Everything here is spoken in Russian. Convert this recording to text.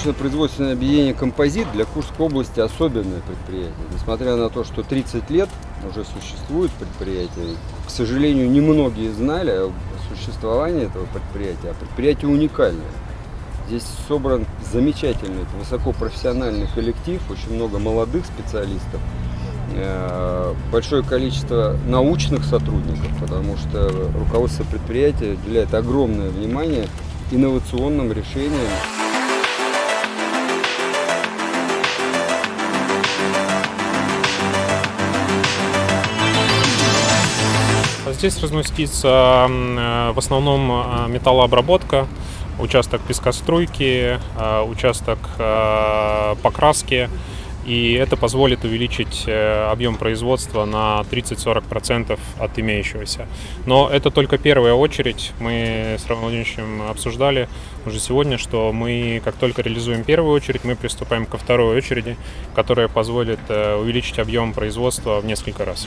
научно-производственное объединение «Композит» для Курской области особенное предприятие. Несмотря на то, что 30 лет уже существует предприятие, к сожалению, немногие знали о существовании этого предприятия, а предприятие уникальное. Здесь собран замечательный, высокопрофессиональный коллектив, очень много молодых специалистов, э, большое количество научных сотрудников, потому что руководство предприятия уделяет огромное внимание инновационным решениям. Здесь разместится э, в основном э, металлообработка, участок пескоструйки, э, участок покраски. И это позволит увеличить объем производства на 30-40% от имеющегося. Но это только первая очередь. Мы с Романом Владимировичем обсуждали уже сегодня, что мы, как только реализуем первую очередь, мы приступаем ко второй очереди, которая позволит увеличить объем производства в несколько раз.